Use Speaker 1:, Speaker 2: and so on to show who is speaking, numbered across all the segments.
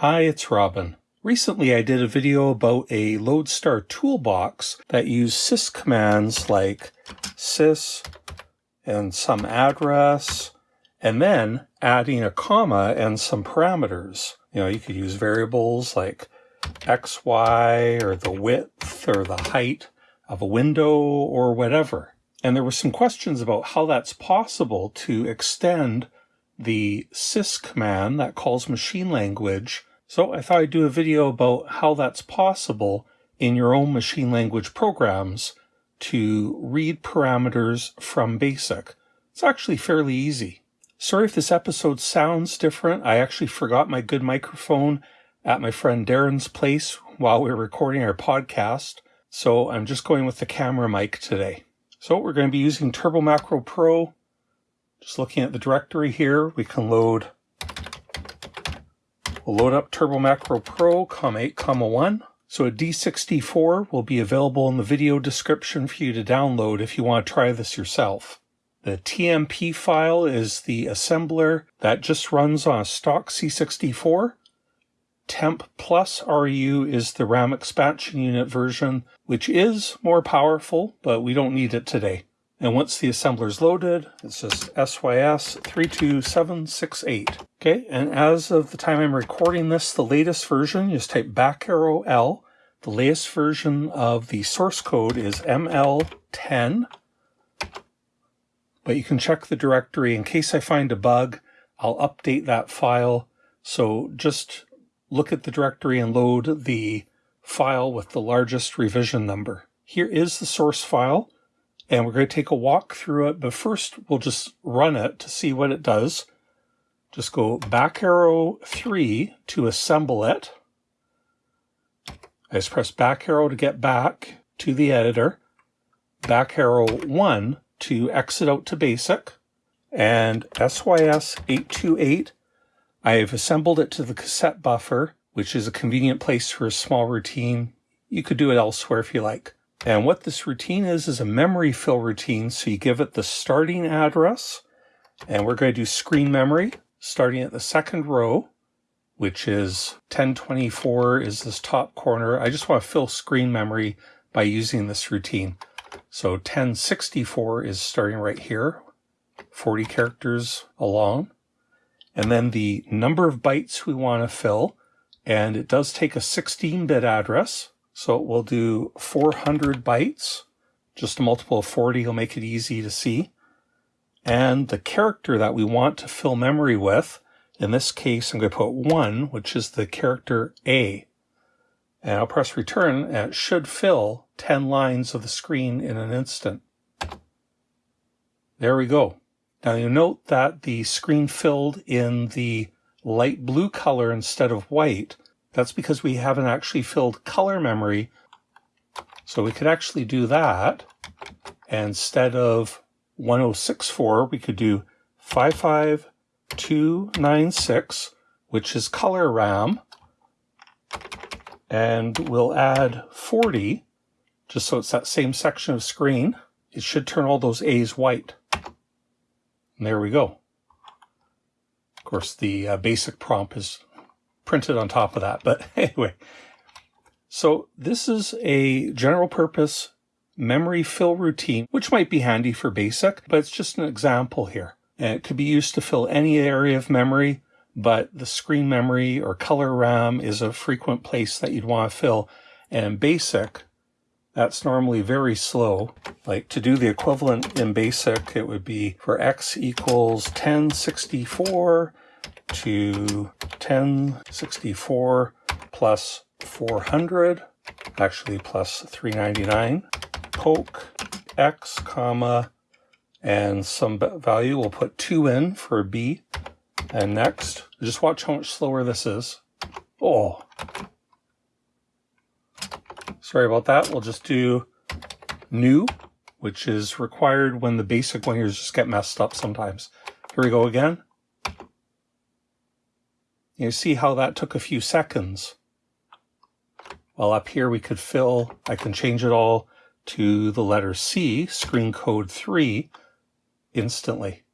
Speaker 1: Hi, it's Robin. Recently I did a video about a Loadstar toolbox that used sys commands like sys and some address, and then adding a comma and some parameters. You know, you could use variables like x, y, or the width or the height of a window or whatever. And there were some questions about how that's possible to extend the sys command that calls machine language. So I thought I'd do a video about how that's possible in your own machine language programs to read parameters from BASIC. It's actually fairly easy. Sorry if this episode sounds different. I actually forgot my good microphone at my friend Darren's place while we were recording our podcast. So I'm just going with the camera mic today. So we're going to be using Turbo Macro Pro just looking at the directory here, we can load, we'll load up Turbo Macro Pro, comma 8, comma 1. So a D64 will be available in the video description for you to download if you want to try this yourself. The TMP file is the assembler that just runs on a stock C64. Temp Plus RU is the RAM expansion unit version, which is more powerful, but we don't need it today. And once the assembler is loaded, it's just SYS 32768. Okay, and as of the time I'm recording this, the latest version, just type back arrow L. The latest version of the source code is ML10. But you can check the directory. In case I find a bug, I'll update that file. So just look at the directory and load the file with the largest revision number. Here is the source file and we're going to take a walk through it, but first we'll just run it to see what it does. Just go back arrow 3 to assemble it. I just press back arrow to get back to the editor, back arrow 1 to exit out to basic, and SYS 828, I've assembled it to the cassette buffer, which is a convenient place for a small routine. You could do it elsewhere if you like. And what this routine is, is a memory fill routine. So you give it the starting address, and we're going to do screen memory starting at the second row, which is 1024 is this top corner. I just want to fill screen memory by using this routine. So 1064 is starting right here, 40 characters along. And then the number of bytes we want to fill, and it does take a 16-bit address. So we'll do 400 bytes, just a multiple of 40 will make it easy to see. And the character that we want to fill memory with, in this case, I'm going to put 1, which is the character A. And I'll press return, and it should fill 10 lines of the screen in an instant. There we go. Now you note that the screen filled in the light blue color instead of white that's because we haven't actually filled color memory. So we could actually do that. And instead of 1064, we could do 55296, which is color RAM. And we'll add 40, just so it's that same section of screen. It should turn all those A's white. And there we go. Of course, the uh, basic prompt is printed on top of that. But anyway, so this is a general purpose memory fill routine, which might be handy for basic, but it's just an example here. And it could be used to fill any area of memory, but the screen memory or color RAM is a frequent place that you'd want to fill. And basic, that's normally very slow. Like to do the equivalent in basic, it would be for x equals 1064 to 1064 plus 400, actually plus 399, poke x comma and some value. We'll put 2 in for b. And next, just watch how much slower this is. Oh. Sorry about that. We'll just do new, which is required when the basic one here just get messed up sometimes. Here we go again. You see how that took a few seconds. Well, up here we could fill, I can change it all to the letter C, screen code 3, instantly.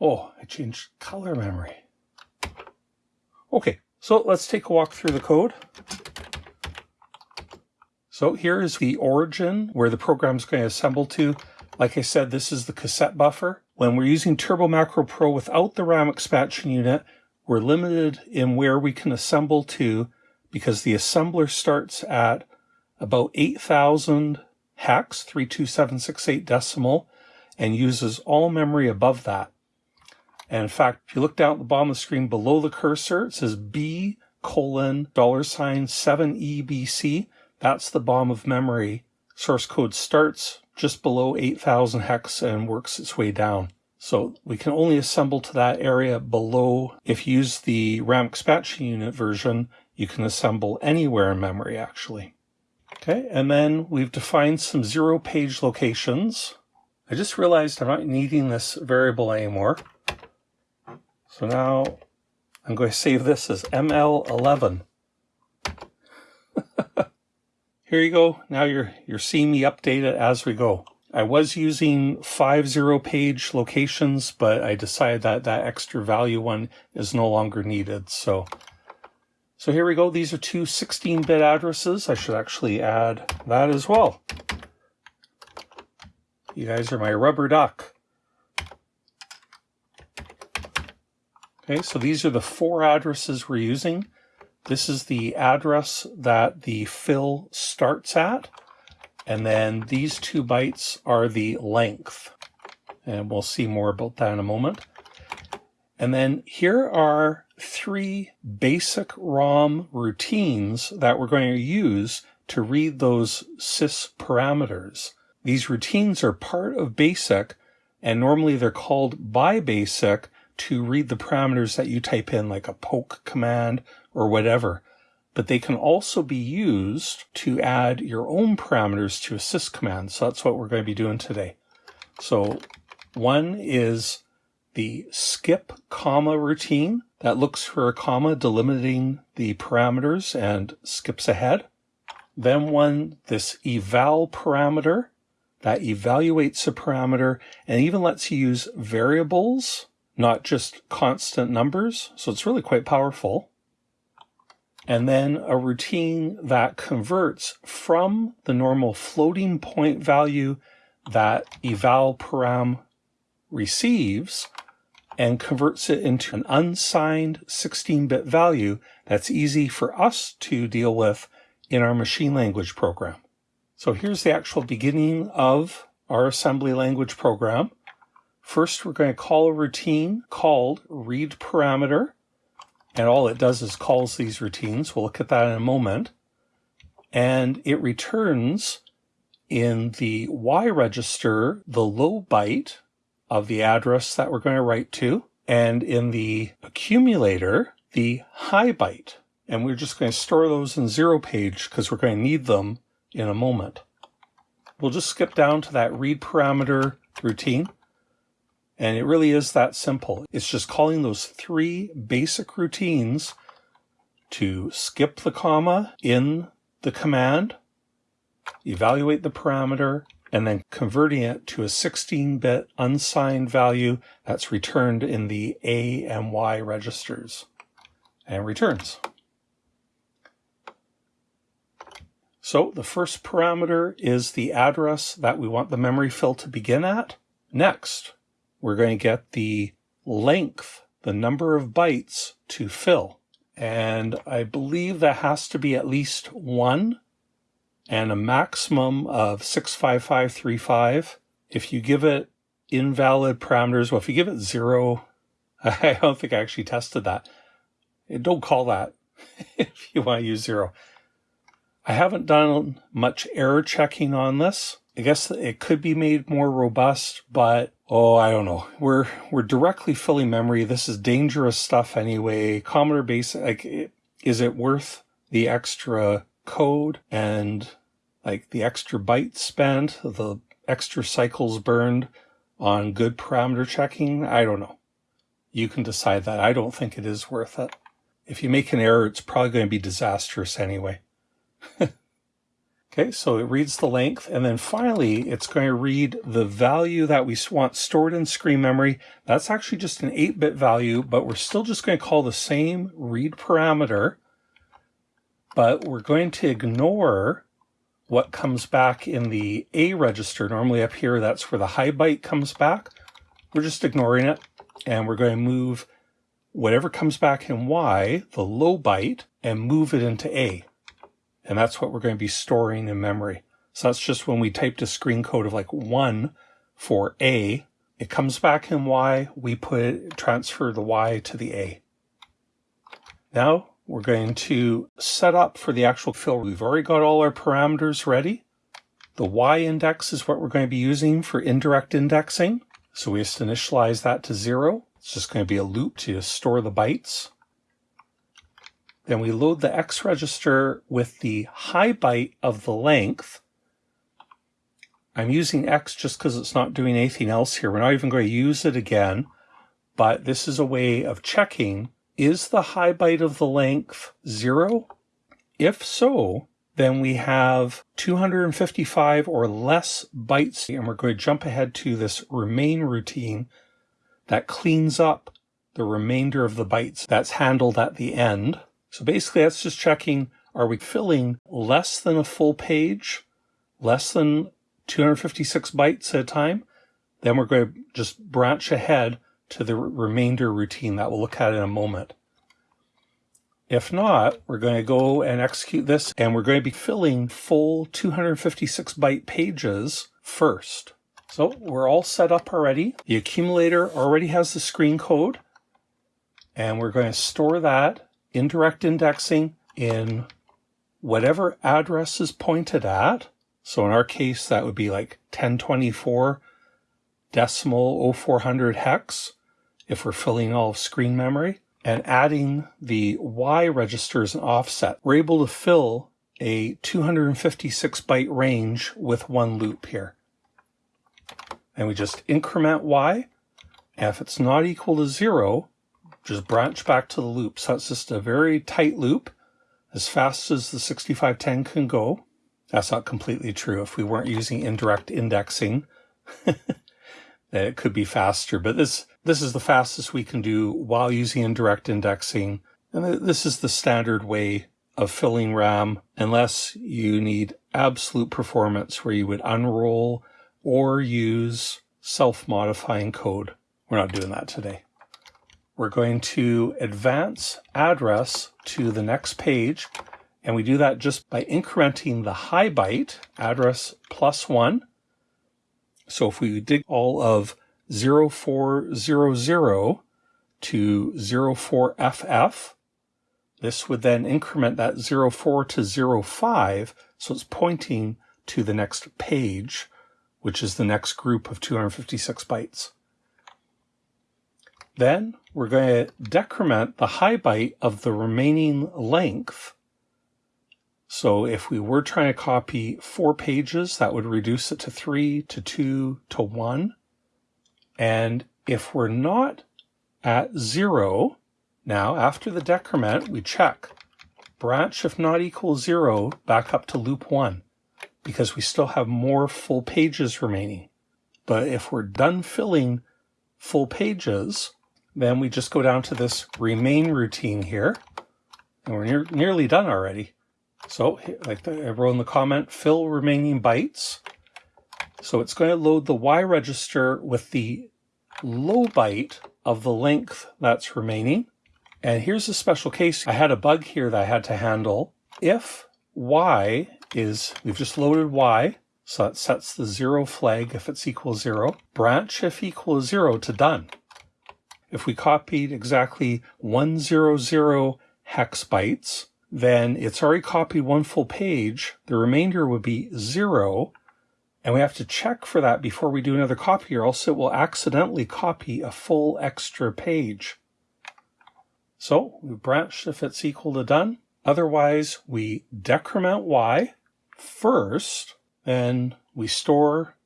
Speaker 1: Oh, I changed color memory. Okay, So let's take a walk through the code. So here is the origin where the program is going to assemble to. Like I said, this is the cassette buffer. When we're using Turbo Macro Pro without the RAM expansion unit, we're limited in where we can assemble to because the assembler starts at about 8,000 hex, 32768 decimal, and uses all memory above that. And in fact, if you look down at the bottom of the screen below the cursor, it says B colon dollar sign 7EBC. That's the BOM of memory. Source code starts just below 8000 hex and works its way down. So we can only assemble to that area below. If you use the RAM expansion unit version, you can assemble anywhere in memory actually. Okay, and then we've defined some zero page locations. I just realized I'm not needing this variable anymore. So now I'm going to save this as ML11. Here you go. Now you're you're seeing me update it as we go. I was using five zero page locations, but I decided that that extra value one is no longer needed. So, so here we go. These are two 16-bit addresses. I should actually add that as well. You guys are my rubber duck. Okay, so these are the four addresses we're using. This is the address that the fill starts at. And then these two bytes are the length. And we'll see more about that in a moment. And then here are three basic ROM routines that we're going to use to read those sys parameters. These routines are part of BASIC, and normally they're called by BASIC to read the parameters that you type in, like a poke command or whatever. But they can also be used to add your own parameters to a sys command. So that's what we're going to be doing today. So one is the skip comma routine that looks for a comma delimiting the parameters and skips ahead. Then one, this eval parameter that evaluates a parameter and even lets you use variables, not just constant numbers. So it's really quite powerful and then a routine that converts from the normal floating point value that eval param receives and converts it into an unsigned 16-bit value that's easy for us to deal with in our machine language program. So here's the actual beginning of our assembly language program. First, we're going to call a routine called read parameter and all it does is calls these routines. We'll look at that in a moment. And it returns in the Y register the low byte of the address that we're going to write to, and in the accumulator, the high byte. And we're just going to store those in zero page because we're going to need them in a moment. We'll just skip down to that read parameter routine. And it really is that simple. It's just calling those three basic routines to skip the comma in the command, evaluate the parameter, and then converting it to a 16-bit unsigned value that's returned in the A and Y registers and returns. So the first parameter is the address that we want the memory fill to begin at. Next, we're going to get the length, the number of bytes to fill. And I believe that has to be at least one and a maximum of 65535. If you give it invalid parameters, well, if you give it zero, I don't think I actually tested that. Eh, don't call that if you want to use zero. I haven't done much error checking on this. I guess it could be made more robust, but oh, I don't know. We're we're directly filling memory. This is dangerous stuff anyway. Commodore Basic, like, is it worth the extra code and like the extra bytes spent, the extra cycles burned on good parameter checking? I don't know. You can decide that. I don't think it is worth it. If you make an error, it's probably going to be disastrous anyway. Okay, so it reads the length, and then finally it's going to read the value that we want stored in screen memory. That's actually just an 8-bit value, but we're still just going to call the same read parameter, but we're going to ignore what comes back in the A register. Normally up here, that's where the high byte comes back. We're just ignoring it, and we're going to move whatever comes back in Y, the low byte, and move it into A. And that's what we're going to be storing in memory. So that's just when we typed a screen code of like one for A, it comes back in Y, we put transfer the Y to the A. Now we're going to set up for the actual fill. We've already got all our parameters ready. The Y index is what we're going to be using for indirect indexing. So we just initialize that to zero. It's just going to be a loop to store the bytes. Then we load the X register with the high byte of the length. I'm using X just because it's not doing anything else here. We're not even going to use it again, but this is a way of checking, is the high byte of the length zero? If so, then we have 255 or less bytes, and we're going to jump ahead to this remain routine that cleans up the remainder of the bytes that's handled at the end. So basically that's just checking, are we filling less than a full page, less than 256 bytes at a time? Then we're going to just branch ahead to the remainder routine that we'll look at in a moment. If not, we're going to go and execute this and we're going to be filling full 256 byte pages first. So we're all set up already. The accumulator already has the screen code and we're going to store that indirect indexing in whatever address is pointed at. So in our case, that would be like 1024 decimal 0400 hex if we're filling all of screen memory and adding the Y registers and offset. We're able to fill a 256 byte range with one loop here. And we just increment Y. And if it's not equal to zero, just branch back to the loop. So it's just a very tight loop, as fast as the 6510 can go. That's not completely true. If we weren't using indirect indexing, it could be faster. But this, this is the fastest we can do while using indirect indexing. And this is the standard way of filling RAM, unless you need absolute performance where you would unroll or use self-modifying code. We're not doing that today. We're going to advance address to the next page. And we do that just by incrementing the high byte address plus one. So if we did all of 0400 to 04FF, this would then increment that 04 to 05. So it's pointing to the next page, which is the next group of 256 bytes. Then we're going to decrement the high byte of the remaining length. So if we were trying to copy four pages, that would reduce it to three, to two, to one. And if we're not at zero, now after the decrement, we check branch if not equal zero back up to loop one because we still have more full pages remaining. But if we're done filling full pages, then we just go down to this remain routine here, and we're near, nearly done already. So like I wrote in the comment, fill remaining bytes. So it's going to load the Y register with the low byte of the length that's remaining. And here's a special case. I had a bug here that I had to handle. If Y is, we've just loaded Y, so it sets the zero flag if it's equal zero, branch if equal zero to done. If we copied exactly 100 hex bytes, then it's already copied one full page. The remainder would be zero. And we have to check for that before we do another copy or else it will accidentally copy a full extra page. So we branch if it's equal to done. Otherwise, we decrement y first, then we store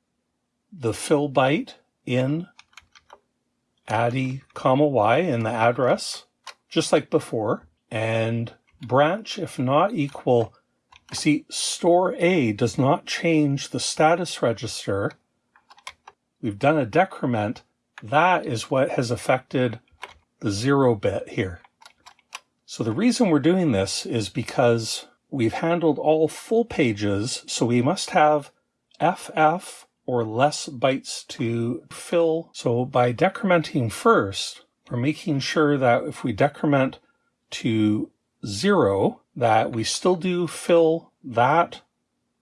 Speaker 1: the fill byte in addy comma y in the address, just like before, and branch if not equal You see, store A does not change the status register. We've done a decrement. That is what has affected the zero bit here. So the reason we're doing this is because we've handled all full pages, so we must have FF or less bytes to fill. So by decrementing first, we're making sure that if we decrement to zero, that we still do fill that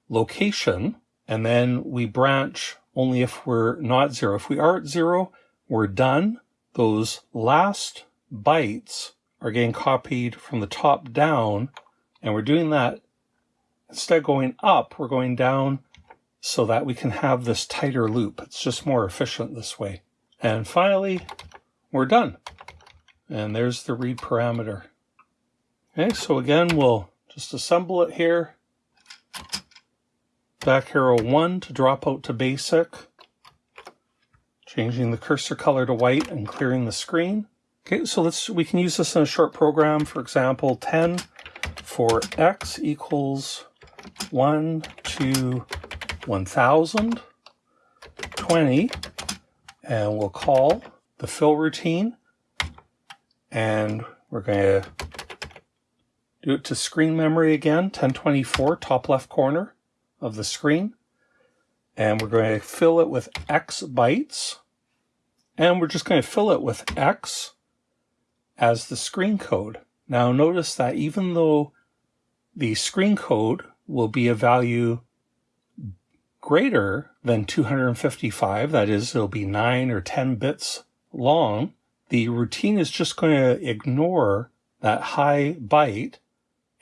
Speaker 1: location, and then we branch only if we're not zero. If we are at zero, we're done. Those last bytes are getting copied from the top down, and we're doing that instead of going up, we're going down so that we can have this tighter loop. It's just more efficient this way. And finally, we're done. And there's the read parameter. Okay, so again, we'll just assemble it here. Back arrow 1 to drop out to basic. Changing the cursor color to white and clearing the screen. Okay, so let's we can use this in a short program. For example, 10 for x equals 1 to 1000, 20, and we'll call the fill routine. And we're going to do it to screen memory again, 1024, top left corner of the screen. And we're going to fill it with X bytes. And we're just going to fill it with X as the screen code. Now notice that even though the screen code will be a value greater than 255, that is, it'll be 9 or 10 bits long, the routine is just going to ignore that high byte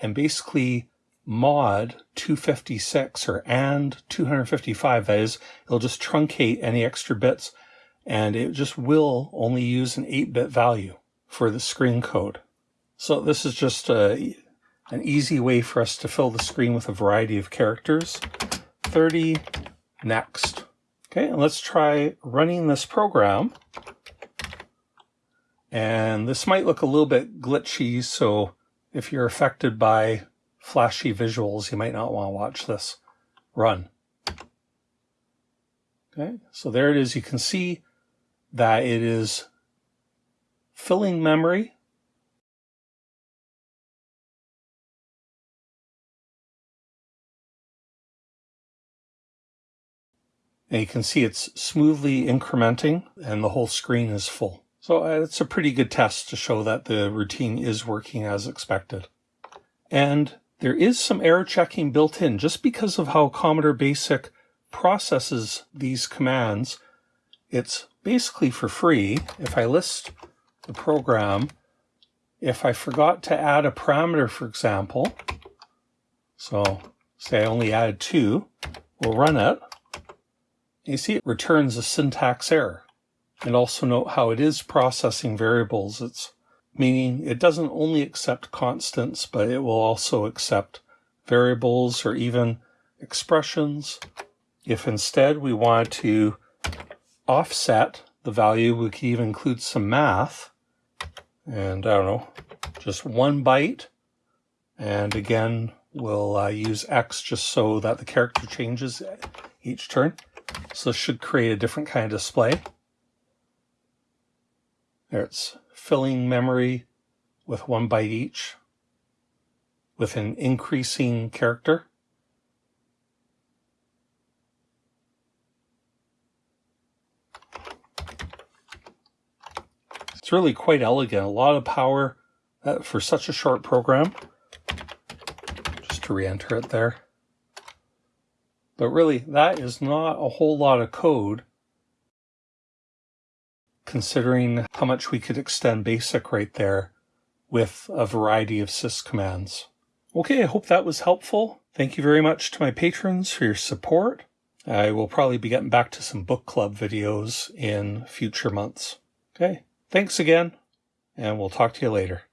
Speaker 1: and basically mod 256 or and 255. That is, it'll just truncate any extra bits and it just will only use an 8-bit value for the screen code. So this is just a, an easy way for us to fill the screen with a variety of characters. 30, next. Okay, and let's try running this program. And this might look a little bit glitchy, so if you're affected by flashy visuals, you might not want to watch this run. Okay, so there it is. You can see that it is filling memory. And you can see it's smoothly incrementing and the whole screen is full. So uh, it's a pretty good test to show that the routine is working as expected. And there is some error checking built in just because of how Commodore Basic processes these commands. It's basically for free. If I list the program, if I forgot to add a parameter, for example, so say I only added two, we'll run it. You see it returns a syntax error. And also note how it is processing variables. It's meaning it doesn't only accept constants, but it will also accept variables or even expressions. If instead we want to offset the value, we could even include some math. And I don't know, just one byte. And again, we'll uh, use X just so that the character changes each turn. So this should create a different kind of display. There it's filling memory with one byte each with an increasing character. It's really quite elegant. A lot of power uh, for such a short program. Just to re-enter it there. But really, that is not a whole lot of code considering how much we could extend BASIC right there with a variety of sys commands. Okay, I hope that was helpful. Thank you very much to my patrons for your support. I will probably be getting back to some book club videos in future months. Okay, thanks again, and we'll talk to you later.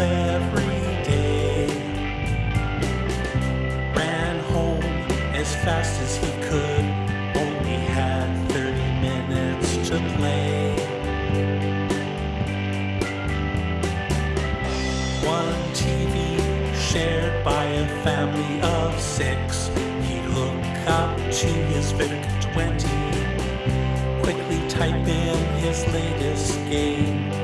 Speaker 2: Every day, ran home as fast as he could, only had 30 minutes to play. One TV shared by a family of six. He'd hook up to his VIC 20, quickly type in his latest game.